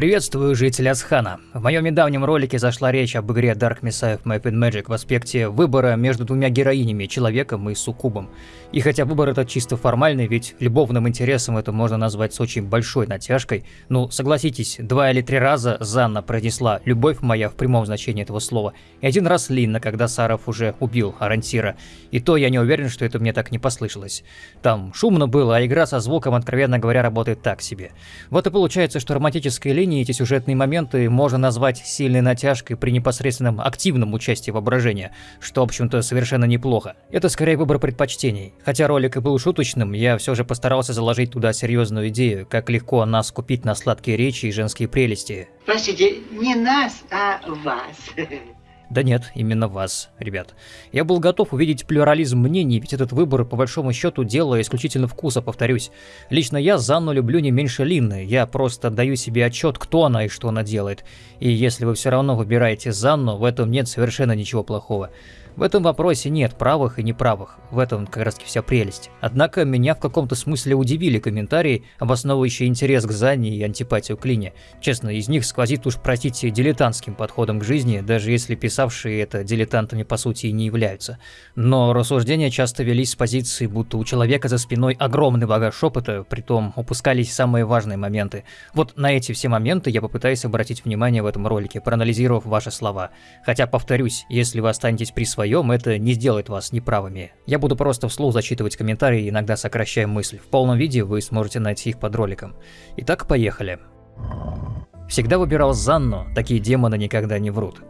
Приветствую жители Асхана. В моем недавнем ролике зашла речь об игре Dark Messiah Map and Magic в аспекте выбора между двумя героинями, человеком и суккубом. И хотя выбор этот чисто формальный, ведь любовным интересом это можно назвать с очень большой натяжкой, ну, согласитесь, два или три раза Занна произнесла «любовь моя» в прямом значении этого слова, и один раз Линна, когда Саров уже убил Арантира. И то я не уверен, что это мне так не послышалось. Там шумно было, а игра со звуком, откровенно говоря, работает так себе. Вот и получается, что романтическая линия эти сюжетные моменты можно назвать сильной натяжкой при непосредственном активном участии воображения, что, в общем-то, совершенно неплохо. Это скорее выбор предпочтений. Хотя ролик и был шуточным, я все же постарался заложить туда серьезную идею, как легко нас купить на сладкие речи и женские прелести. Простите, не нас, а вас. Да нет, именно вас, ребят. Я был готов увидеть плюрализм мнений, ведь этот выбор, по большому счету, дело исключительно вкуса, повторюсь. Лично я Занну люблю не меньше Линны, я просто даю себе отчет, кто она и что она делает. И если вы все равно выбираете Занну, в этом нет совершенно ничего плохого. В этом вопросе нет правых и неправых, в этом как раз вся прелесть. Однако меня в каком-то смысле удивили комментарии, обосновывающие интерес к Занне и антипатию к Лине. Честно, из них сквозит уж, простите, дилетантским подходом к жизни, даже если писавшие это дилетантами по сути и не являются. Но рассуждения часто велись с позиции, будто у человека за спиной огромный багаж опыта, притом упускались самые важные моменты. Вот на эти все моменты я попытаюсь обратить внимание в этом ролике, проанализировав ваши слова. Хотя, повторюсь, если вы останетесь при своем своем, это не сделает вас неправыми. Я буду просто вслух зачитывать комментарии, иногда сокращая мысль. В полном виде вы сможете найти их под роликом. Итак, поехали. Всегда выбирал Занну, такие демоны никогда не врут.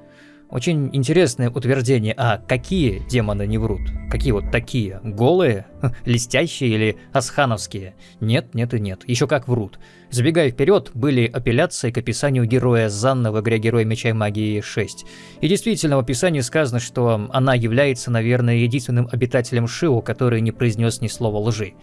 Очень интересное утверждение, а какие демоны не врут? Какие вот такие? Голые? Листящие или асхановские? Нет, нет и нет. Еще как врут. Забегая вперед, были апелляции к описанию героя Занна в игре Герой Меча и Магии 6. И действительно, в описании сказано, что она является, наверное, единственным обитателем Шиу, который не произнес ни слова лжи.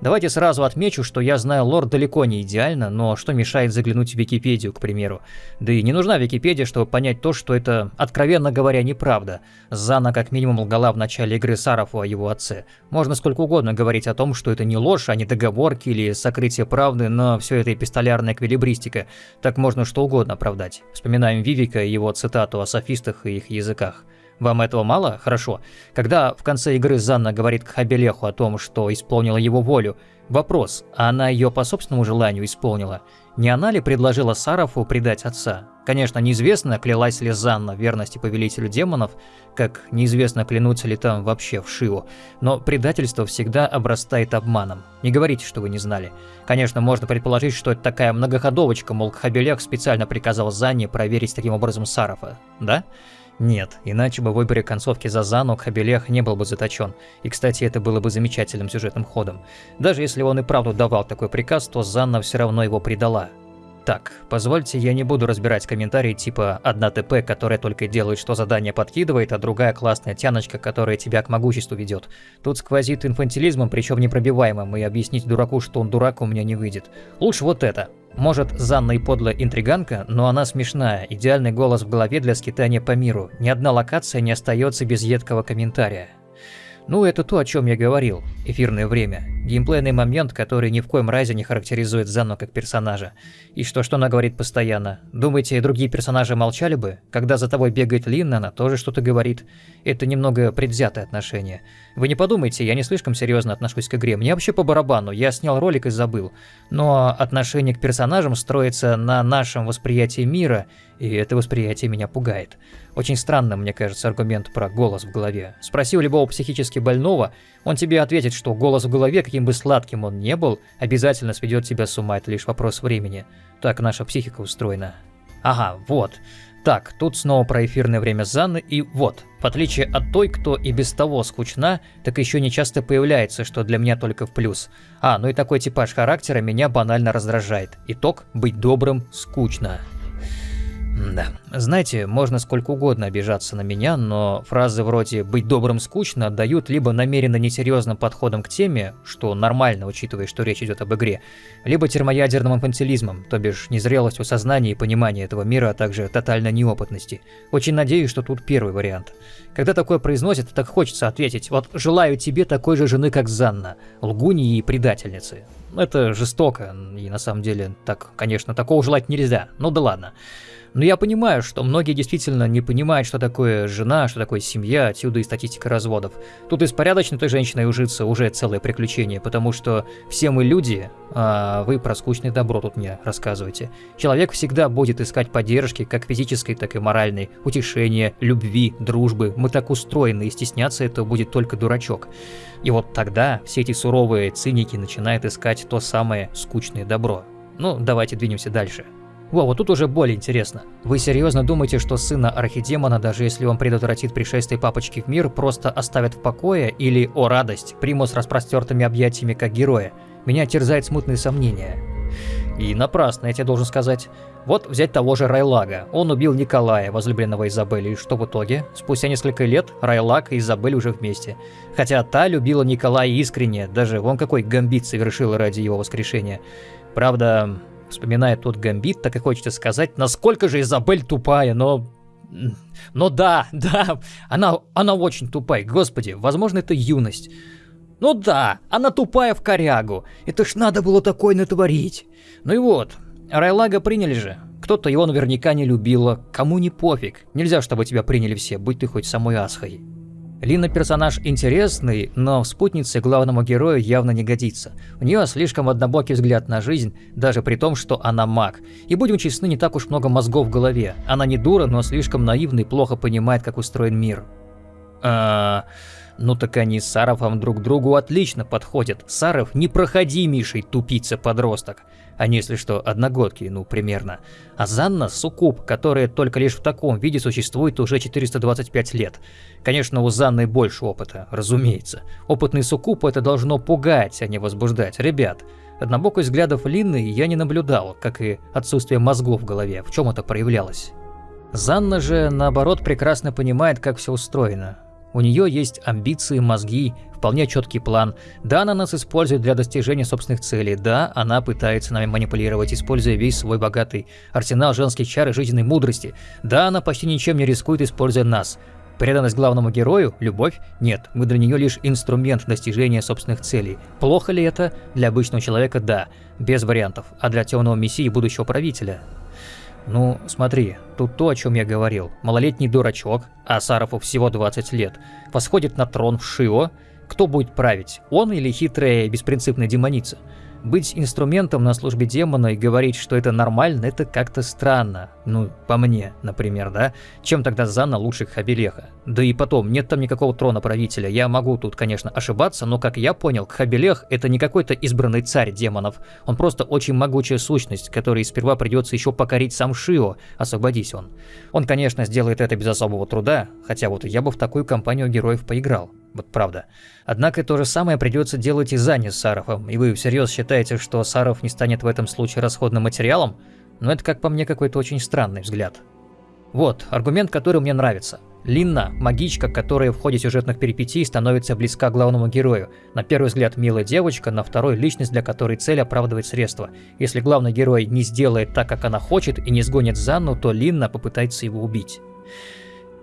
Давайте сразу отмечу, что я знаю лор далеко не идеально, но что мешает заглянуть в Википедию, к примеру. Да и не нужна Википедия, чтобы понять то, что это, откровенно говоря, неправда. Зана как минимум лгала в начале игры Сарафу о его отце. Можно сколько угодно говорить о том, что это не ложь, а не договорки или сокрытие правды, но все это эпистолярная эквилибристика. Так можно что угодно оправдать. Вспоминаем Вивика и его цитату о софистах и их языках. Вам этого мало? Хорошо. Когда в конце игры Занна говорит к Хабелеху о том, что исполнила его волю, вопрос, а она ее по собственному желанию исполнила? Не она ли предложила Сарафу предать отца? Конечно, неизвестно, клялась ли Занна верности повелителю демонов, как неизвестно, клянутся ли там вообще в Шиву, но предательство всегда обрастает обманом. Не говорите, что вы не знали. Конечно, можно предположить, что это такая многоходовочка, мол, Хабелех специально приказал Занне проверить таким образом Сарафа, да? Нет, иначе бы в выборе концовки за Зану Хабелех не был бы заточен. И, кстати, это было бы замечательным сюжетным ходом. Даже если он и правду давал такой приказ, то Занна все равно его предала. Так, позвольте, я не буду разбирать комментарии типа «одна ТП, которая только делает, что задание подкидывает, а другая классная тяночка, которая тебя к могуществу ведет». Тут сквозит инфантилизмом, причем непробиваемым, и объяснить дураку, что он дурак, у меня не выйдет. Лучше вот это. Может, Занна и подлая интриганка, но она смешная, идеальный голос в голове для скитания по миру. Ни одна локация не остается без едкого комментария. Ну, это то, о чем я говорил. Эфирное время. Геймплейный момент, который ни в коем разе не характеризует Занну как персонажа. И что-что она говорит постоянно. Думаете, другие персонажи молчали бы? Когда за тобой бегает Лин, она тоже что-то говорит. Это немного предвзятое отношение. Вы не подумайте, я не слишком серьезно отношусь к игре. Мне вообще по барабану, я снял ролик и забыл. Но отношение к персонажам строится на нашем восприятии мира, и это восприятие меня пугает. Очень странно, мне кажется, аргумент про голос в голове. Спроси у любого психически больного, он тебе ответит, что голос в голове, каким бы сладким он не был, обязательно сведет тебя с ума, это лишь вопрос времени. Так наша психика устроена. Ага, вот. Так, тут снова про эфирное время Занны, и вот, в отличие от той, кто и без того скучна, так еще не часто появляется, что для меня только в плюс. А, ну и такой типаж характера меня банально раздражает. Итог – быть добрым скучно. Да. Знаете, можно сколько угодно обижаться на меня, но фразы вроде «быть добрым скучно» отдают либо намеренно несерьезным подходом к теме, что нормально, учитывая, что речь идет об игре, либо термоядерным инфантилизмом, то бишь незрелостью сознания и понимания этого мира, а также тотальной неопытности. Очень надеюсь, что тут первый вариант. Когда такое произносят, так хочется ответить «Вот желаю тебе такой же жены, как Занна, лгуни и предательницы». Это жестоко, и на самом деле, так, конечно, такого желать нельзя, ну да ладно. Но я понимаю, что многие действительно не понимают, что такое жена, что такое семья, отсюда и статистика разводов. Тут и с порядочной женщиной ужиться уже целое приключение, потому что все мы люди, а вы про скучное добро тут мне рассказываете. Человек всегда будет искать поддержки, как физической, так и моральной, утешения, любви, дружбы. Мы так устроены, и стесняться этого будет только дурачок. И вот тогда все эти суровые циники начинают искать то самое скучное добро. Ну, давайте двинемся дальше. Во, вот тут уже более интересно. Вы серьезно думаете, что сына архидемона, даже если он предотвратит пришествие папочки в мир, просто оставят в покое или, о радость, приму с распростертыми объятиями как героя? Меня терзает смутные сомнения. И напрасно, я тебе должен сказать. Вот взять того же Райлага. Он убил Николая, возлюбленного Изабели, и что в итоге? Спустя несколько лет Райлаг и Изабель уже вместе. Хотя та любила Николая искренне, даже вон какой гамбит совершил ради его воскрешения. Правда, Вспоминая тот гамбит, так и хочется сказать, насколько же Изабель тупая, но... Но да, да, она, она очень тупая, господи, возможно, это юность. Ну да, она тупая в корягу, это ж надо было такое натворить. Ну и вот, Райлага приняли же. Кто-то его наверняка не любила, кому не пофиг. Нельзя, чтобы тебя приняли все, будь ты хоть самой Асхой. Лина персонаж интересный, но в спутнице главному герою явно не годится. У нее слишком однобокий взгляд на жизнь, даже при том, что она маг. И будем честны, не так уж много мозгов в голове. Она не дура, но слишком наивна и плохо понимает, как устроен мир. А, ну так они с Саровом друг другу отлично подходят. Саров непроходимейший тупица-подросток. Они, если что, одногодки, ну, примерно. А Занна – суккуб, которая только лишь в таком виде существует уже 425 лет. Конечно, у Занны больше опыта, разумеется. Опытный суккуб это должно пугать, а не возбуждать. Ребят, однобокость взглядов Линны я не наблюдал, как и отсутствие мозгов в голове, в чем это проявлялось. Занна же, наоборот, прекрасно понимает, как все устроено. У нее есть амбиции, мозги, вполне четкий план. Да, она нас использует для достижения собственных целей. Да, она пытается нами манипулировать, используя весь свой богатый арсенал женских чар и жизненной мудрости. Да, она почти ничем не рискует, используя нас. Преданность главному герою – любовь? Нет, мы для нее лишь инструмент достижения собственных целей. Плохо ли это? Для обычного человека – да, без вариантов. А для темного мессии будущего правителя ну, смотри, тут то, о чем я говорил. Малолетний дурачок, а Сарафу всего 20 лет, восходит на трон в Шио. Кто будет править, он или хитрая беспринципная демоница? Быть инструментом на службе демона и говорить, что это нормально, это как-то странно. Ну, по мне, например, да? Чем тогда Занна лучше Хабелеха? Да и потом, нет там никакого трона правителя. Я могу тут, конечно, ошибаться, но, как я понял, Хабелех — это не какой-то избранный царь демонов. Он просто очень могучая сущность, которой сперва придется еще покорить сам Шио, освободись он. Он, конечно, сделает это без особого труда, хотя вот я бы в такую компанию героев поиграл. Вот правда. Однако то же самое придется делать и Зане с Саровым. И вы всерьез считаете, что Саров не станет в этом случае расходным материалом? Но это, как по мне, какой-то очень странный взгляд. Вот, аргумент, который мне нравится. Линна, магичка, которая в ходе сюжетных перипетий становится близка главному герою. На первый взгляд милая девочка, на второй личность, для которой цель оправдывает средства. Если главный герой не сделает так, как она хочет, и не сгонит Занну, то Линна попытается его убить.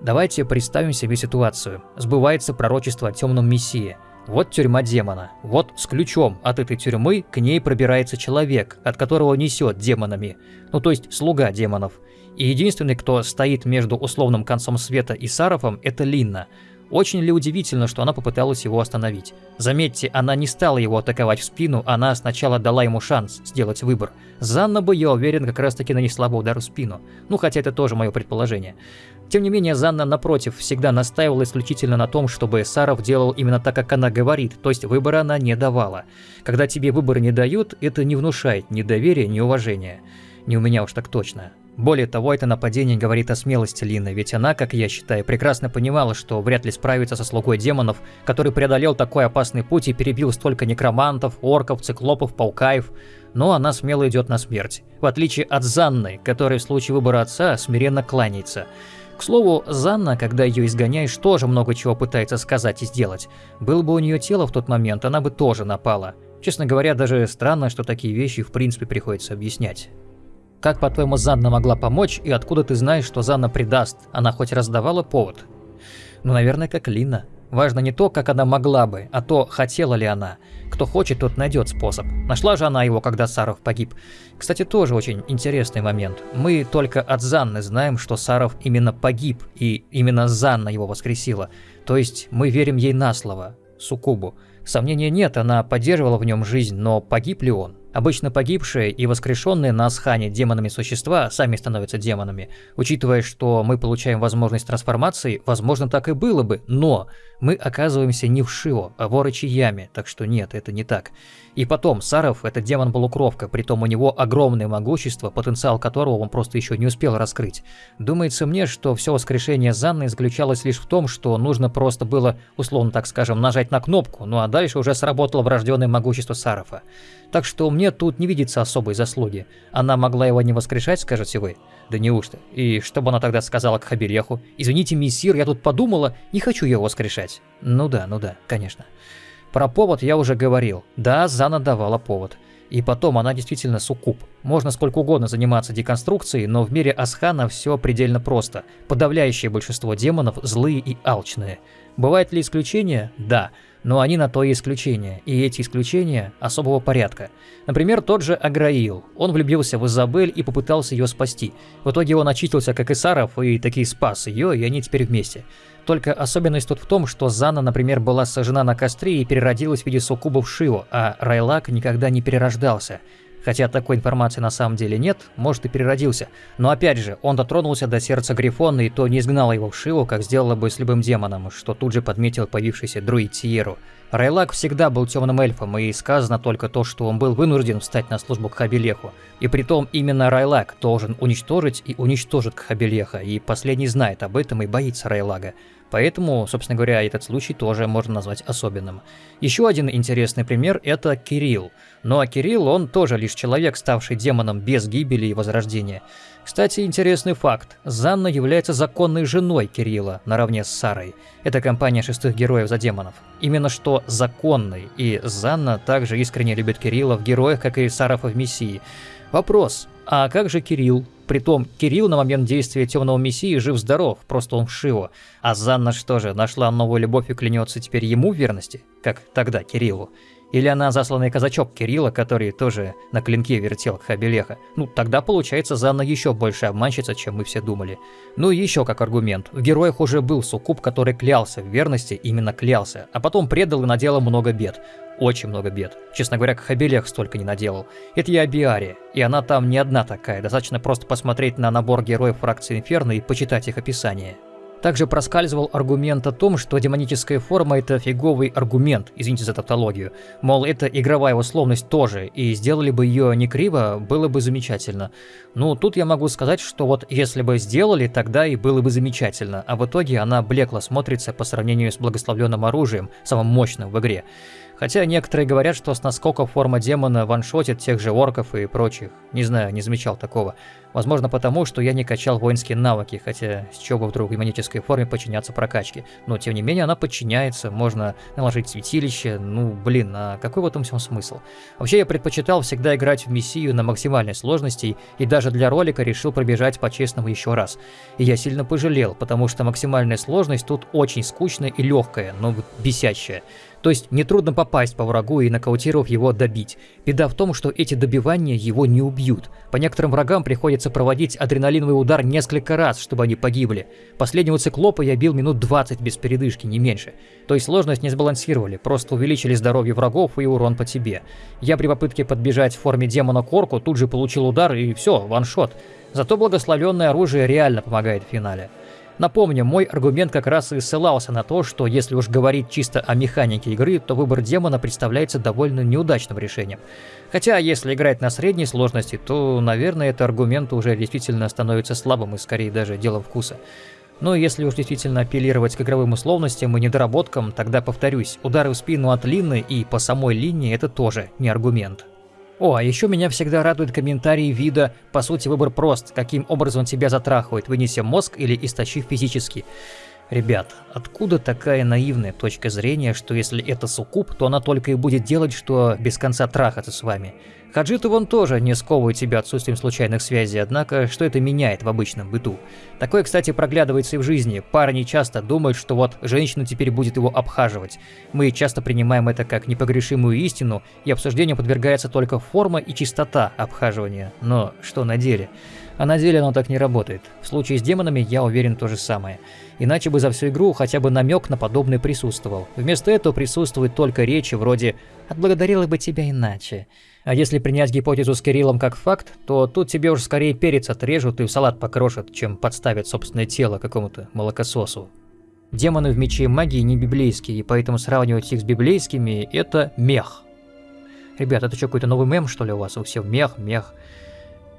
Давайте представим себе ситуацию. Сбывается пророчество о темном мессии. Вот тюрьма демона. Вот с ключом от этой тюрьмы к ней пробирается человек, от которого несет демонами. Ну то есть слуга демонов. И единственный, кто стоит между условным концом света и Сарафом, это Линна. Очень ли удивительно, что она попыталась его остановить? Заметьте, она не стала его атаковать в спину, она сначала дала ему шанс сделать выбор. Занна бы, я уверен, как раз таки нанесла бы удар в спину. Ну, хотя это тоже мое предположение. Тем не менее, Занна, напротив, всегда настаивала исключительно на том, чтобы Саров делал именно так, как она говорит, то есть выбора она не давала. Когда тебе выбор не дают, это не внушает ни доверия, ни уважения. Не у меня уж так точно. Более того, это нападение говорит о смелости Лины, ведь она, как я считаю, прекрасно понимала, что вряд ли справится со слугой демонов, который преодолел такой опасный путь и перебил столько некромантов, орков, циклопов, паукаев. Но она смело идет на смерть, в отличие от Занны, которая в случае выбора отца смиренно кланяется. К слову, Занна, когда ее изгоняешь, тоже много чего пытается сказать и сделать. Было бы у нее тело в тот момент, она бы тоже напала. Честно говоря, даже странно, что такие вещи в принципе приходится объяснять. Как, по-твоему, Занна могла помочь, и откуда ты знаешь, что Занна предаст? Она хоть раздавала повод? Ну, наверное, как Лина. Важно не то, как она могла бы, а то, хотела ли она. Кто хочет, тот найдет способ. Нашла же она его, когда Саров погиб. Кстати, тоже очень интересный момент. Мы только от Занны знаем, что Саров именно погиб, и именно Занна его воскресила. То есть мы верим ей на слово, Сукубу. Сомнения нет, она поддерживала в нем жизнь, но погиб ли он? Обычно погибшие и воскрешенные на Асхане демонами существа сами становятся демонами. Учитывая, что мы получаем возможность трансформации, возможно так и было бы, но мы оказываемся не в Шио, а в Орочи Яме, так что нет, это не так. И потом, Саров – это демон-полукровка, притом у него огромное могущество, потенциал которого он просто еще не успел раскрыть. Думается мне, что все воскрешение Занны заключалось лишь в том, что нужно просто было, условно так скажем, нажать на кнопку, ну а дальше уже сработало врожденное могущество Сарова. Так что мне тут не видится особой заслуги. Она могла его не воскрешать, скажете вы? Да неужто? И что бы она тогда сказала к Хабереху? «Извините, мессир, я тут подумала, не хочу его воскрешать». Ну да, ну да, конечно. Про повод я уже говорил. Да, Зана давала повод. И потом, она действительно суккуб. Можно сколько угодно заниматься деконструкцией, но в мире Асхана все предельно просто. Подавляющее большинство демонов злые и алчные. Бывают ли исключения? Да. Но они на то и исключения, и эти исключения особого порядка. Например, тот же Аграил. Он влюбился в Изабель и попытался ее спасти. В итоге он очитился как Исаров и таки спас ее, и они теперь вместе. Только особенность тут в том, что Зана, например, была сожжена на костре и переродилась в виде суккубов Шио, а Райлак никогда не перерождался. Хотя такой информации на самом деле нет, может и переродился. Но опять же, он дотронулся до сердца Грифона и то не изгнал его в Шиву, как сделала бы с любым демоном, что тут же подметил появившийся друид Тиеру. Райлак всегда был темным эльфом, и сказано только то, что он был вынужден встать на службу к Хабилеху. И притом именно Райлак должен уничтожить и уничтожит Кхабилеха, и последний знает об этом и боится Райлага. Поэтому, собственно говоря, этот случай тоже можно назвать особенным. Еще один интересный пример – это Кирилл. А Кирилл, он тоже лишь человек, ставший демоном без гибели и возрождения. Кстати, интересный факт. Занна является законной женой Кирилла, наравне с Сарой. Это компания шестых героев за демонов. Именно что законной, и Занна также искренне любит Кирилла в героях, как и Саров в Мессии. Вопрос, а как же Кирилл? Притом, Кирилл на момент действия Темного Мессии жив-здоров, просто он в Шио. А Занна что же, нашла новую любовь и клянется теперь ему в верности? Как тогда Кириллу? Или она засланный казачок Кирилла, который тоже на клинке вертел Хабелеха. Ну, тогда получается Занна еще больше обманщица, чем мы все думали. Ну и еще как аргумент. В героях уже был суккуб, который клялся в верности, именно клялся, а потом предал и наделал много бед. Очень много бед. Честно говоря, Хабелех столько не наделал. Это я Биари, и она там не одна такая, достаточно просто посмотреть на набор героев фракции Инферно и почитать их описание. Также проскальзывал аргумент о том, что демоническая форма – это фиговый аргумент, извините за тавтологию. Мол, это игровая условность тоже, и сделали бы ее не криво, было бы замечательно. Ну, тут я могу сказать, что вот если бы сделали, тогда и было бы замечательно, а в итоге она блекло смотрится по сравнению с благословленным оружием, самым мощным в игре. Хотя некоторые говорят, что с наскока форма демона ваншотит тех же орков и прочих. Не знаю, не замечал такого. Возможно потому, что я не качал воинские навыки, хотя с чего бы вдруг демонической форме подчиняться прокачке. Но тем не менее она подчиняется, можно наложить святилище, ну блин, а какой в этом всем смысл? Вообще я предпочитал всегда играть в Мессию на максимальной сложности и даже для ролика решил пробежать по-честному еще раз. И я сильно пожалел, потому что максимальная сложность тут очень скучная и легкая, но бесящая. То есть нетрудно попасть по врагу и нокаутировав его добить. Беда в том, что эти добивания его не убьют. По некоторым врагам приходится проводить адреналиновый удар несколько раз, чтобы они погибли. Последнего циклопа я бил минут 20 без передышки, не меньше. То есть сложность не сбалансировали, просто увеличили здоровье врагов и урон по тебе. Я при попытке подбежать в форме демона к орку тут же получил удар и все, ваншот. Зато благословенное оружие реально помогает в финале. Напомню, мой аргумент как раз и ссылался на то, что если уж говорить чисто о механике игры, то выбор демона представляется довольно неудачным решением. Хотя, если играть на средней сложности, то, наверное, этот аргумент уже действительно становится слабым и скорее даже делом вкуса. Но если уж действительно апеллировать к игровым условностям и недоработкам, тогда повторюсь, удары в спину от Лины и по самой линии это тоже не аргумент. О, а еще меня всегда радует комментарии вида «По сути, выбор прост, каким образом тебя затрахивает, вынеся мозг или истощив физически». Ребят, откуда такая наивная точка зрения, что если это суккуб, то она только и будет делать, что без конца трахаться с вами? Хаджиты вон тоже не сковывают тебя отсутствием случайных связей, однако что это меняет в обычном быту? Такое, кстати, проглядывается и в жизни. Парни часто думают, что вот женщина теперь будет его обхаживать. Мы часто принимаем это как непогрешимую истину, и обсуждению подвергается только форма и чистота обхаживания. Но что на деле? А на деле оно так не работает. В случае с демонами я уверен то же самое. Иначе бы за всю игру хотя бы намек на подобное присутствовал. Вместо этого присутствует только речи вроде «отблагодарила бы тебя иначе». А если принять гипотезу с Кириллом как факт, то тут тебе уж скорее перец отрежут и в салат покрошат, чем подставят собственное тело какому-то молокососу. Демоны в мече магии не библейские, и поэтому сравнивать их с библейскими – это мех. Ребят, это что, какой-то новый мем, что ли, у вас? У всех мех, мех.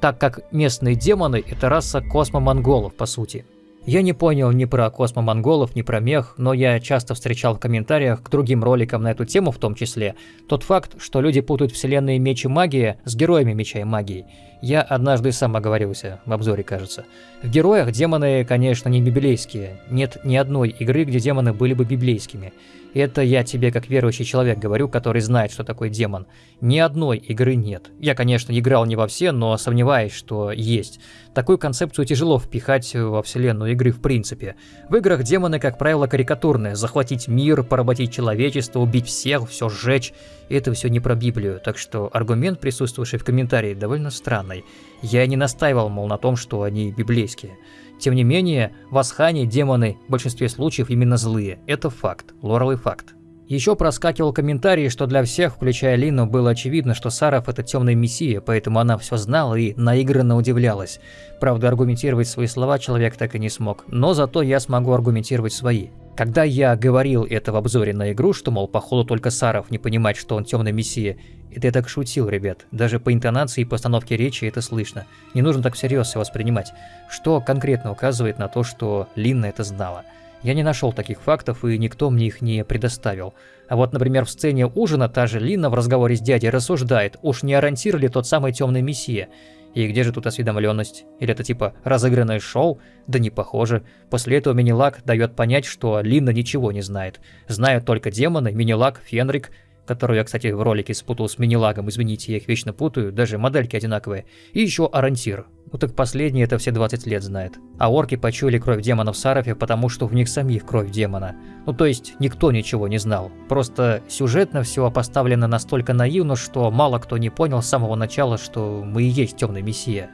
Так как местные демоны – это раса космомонголов, по сути – я не понял ни про космомонголов, ни про мех, но я часто встречал в комментариях к другим роликам на эту тему в том числе тот факт, что люди путают вселенные меч и магия с героями меча и магии. Я однажды сам оговорился, в обзоре кажется. В героях демоны, конечно, не библейские. Нет ни одной игры, где демоны были бы библейскими. Это я тебе как верующий человек говорю, который знает, что такое демон. Ни одной игры нет. Я, конечно, играл не во все, но сомневаюсь, что есть. Такую концепцию тяжело впихать во вселенную игры в принципе. В играх демоны, как правило, карикатурные. Захватить мир, поработить человечество, убить всех, все сжечь. Это все не про Библию, так что аргумент, присутствовавший в комментарии, довольно странный. Я не настаивал, мол, на том, что они библейские. Тем не менее, в Асхане демоны в большинстве случаев именно злые. Это факт, лоровый факт. Еще проскакивал комментарий, что для всех, включая Лину, было очевидно, что Саров это темный мессия, поэтому она все знала и наигранно удивлялась. Правда, аргументировать свои слова человек так и не смог, но зато я смогу аргументировать свои. Когда я говорил это в обзоре на игру, что, мол, походу только Саров не понимает, что он темный мессия, это я так шутил, ребят. Даже по интонации и постановке речи это слышно. Не нужно так всерьез все воспринимать. Что конкретно указывает на то, что Линна это знала. Я не нашел таких фактов, и никто мне их не предоставил. А вот, например, в сцене ужина та же Лина в разговоре с дядей рассуждает, уж не ориентир ли тот самый темный мессия. И где же тут осведомленность? Или это типа разыгранное шоу? Да не похоже. После этого Минилак дает понять, что Лина ничего не знает. Знают только демоны, Минилак, Фенрик, которую я, кстати, в ролике спутал с Минилагом, извините, я их вечно путаю, даже модельки одинаковые, и еще Арантир. Ну так последний это все 20 лет знает. А орки почуяли кровь демона в Сарафе, потому что в них самих кровь демона. Ну то есть никто ничего не знал. Просто сюжетно все поставлено настолько наивно, что мало кто не понял с самого начала, что мы и есть темный мессия.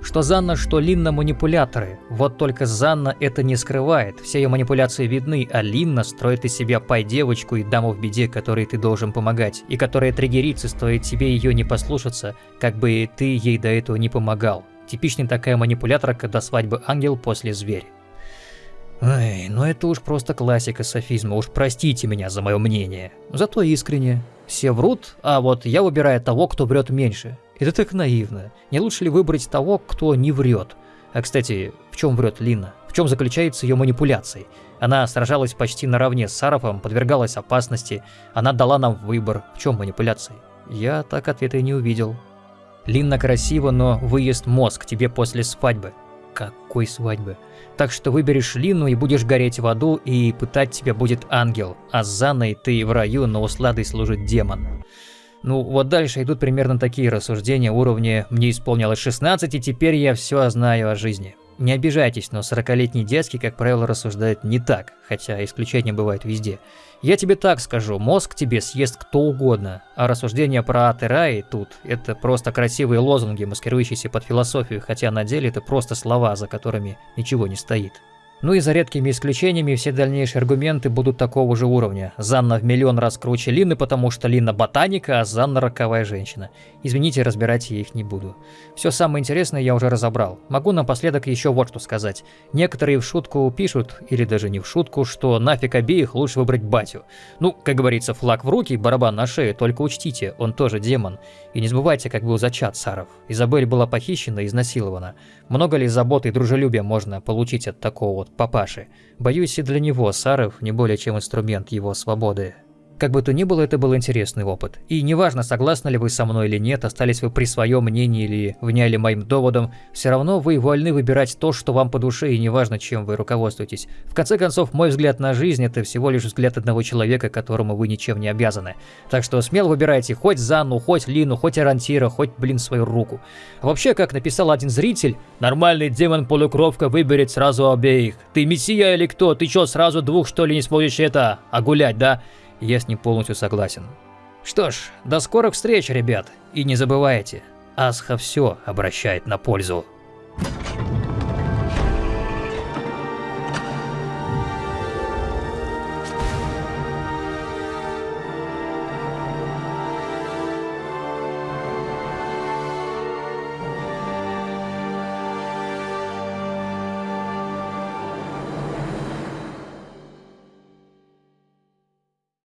Что Занна, что Линна манипуляторы. Вот только Занна это не скрывает. Все ее манипуляции видны, а Линна строит из себя пай-девочку и даму в беде, которой ты должен помогать, и которая триггерится, стоит тебе ее не послушаться, как бы ты ей до этого не помогал. Типичная такая манипуляторка до свадьбы ангел после зверь. Ай, ну это уж просто классика софизма, уж простите меня за мое мнение. Зато искренне. Все врут, а вот я выбираю того, кто врет меньше. Это так наивно. Не лучше ли выбрать того, кто не врет? А кстати, в чем врет Лина? В чем заключается ее манипуляция? Она сражалась почти наравне с Сарафом, подвергалась опасности. Она дала нам выбор. В чем манипуляция? Я так ответа и не увидел. Линна красиво, но выезд мозг тебе после свадьбы. Какой свадьбы? Так что выберешь Лину и будешь гореть в аду, и пытать тебя будет ангел, а с Занной ты в раю, но усладой служит демон. Ну, вот дальше идут примерно такие рассуждения уровня «мне исполнилось 16, и теперь я все знаю о жизни». Не обижайтесь, но 40-летний дядьки, как правило, рассуждают не так, хотя исключения бывают везде. Я тебе так скажу, мозг тебе съест кто угодно, а рассуждения про ад тут – это просто красивые лозунги, маскирующиеся под философию, хотя на деле это просто слова, за которыми ничего не стоит. Ну и за редкими исключениями все дальнейшие аргументы будут такого же уровня. Занна в миллион раз круче Лины, потому что Лина ботаника, а Занна роковая женщина. Извините, разбирать я их не буду. Все самое интересное я уже разобрал. Могу напоследок еще вот что сказать. Некоторые в шутку пишут, или даже не в шутку, что нафиг обеих лучше выбрать батю. Ну, как говорится, флаг в руки, барабан на шее, только учтите, он тоже демон. И не забывайте, как был зачат Саров. Изабель была похищена и изнасилована. Много ли заботы и дружелюбия можно получить от такого вот папаши? Боюсь, и для него Саров не более чем инструмент его свободы. Как бы то ни было, это был интересный опыт. И неважно, согласны ли вы со мной или нет, остались вы при своем мнении или вняли моим доводам, все равно вы вольны выбирать то, что вам по душе, и неважно, чем вы руководствуетесь. В конце концов, мой взгляд на жизнь – это всего лишь взгляд одного человека, которому вы ничем не обязаны. Так что смело выбирайте хоть Занну, хоть Лину, хоть Арантира, хоть, блин, свою руку. Вообще, как написал один зритель, «Нормальный демон-полукровка выберет сразу обеих. Ты мессия или кто? Ты чё, сразу двух, что ли, не сможешь это, а гулять, да?» Я с ним полностью согласен. Что ж, до скорых встреч, ребят, и не забывайте, Асха все обращает на пользу.